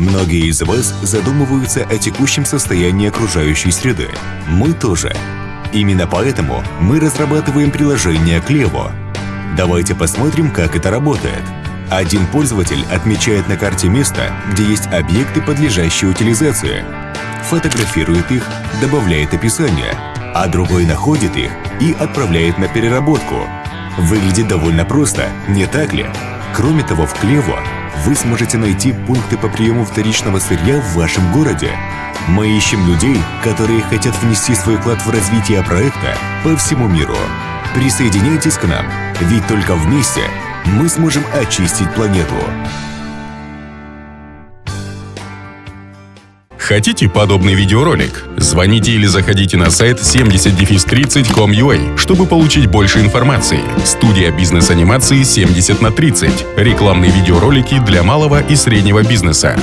Многие из вас задумываются о текущем состоянии окружающей среды. Мы тоже. Именно поэтому мы разрабатываем приложение Клево. Давайте посмотрим, как это работает. Один пользователь отмечает на карте место, где есть объекты, подлежащие утилизации, фотографирует их, добавляет описание, а другой находит их и отправляет на переработку. Выглядит довольно просто, не так ли? Кроме того, в Клево вы сможете найти пункты по приему вторичного сырья в вашем городе. Мы ищем людей, которые хотят внести свой вклад в развитие проекта по всему миру. Присоединяйтесь к нам, ведь только вместе мы сможем очистить планету. Хотите подобный видеоролик? Звоните или заходите на сайт 70-30.com.ua, чтобы получить больше информации. Студия бизнес-анимации 70 на 30. Рекламные видеоролики для малого и среднего бизнеса.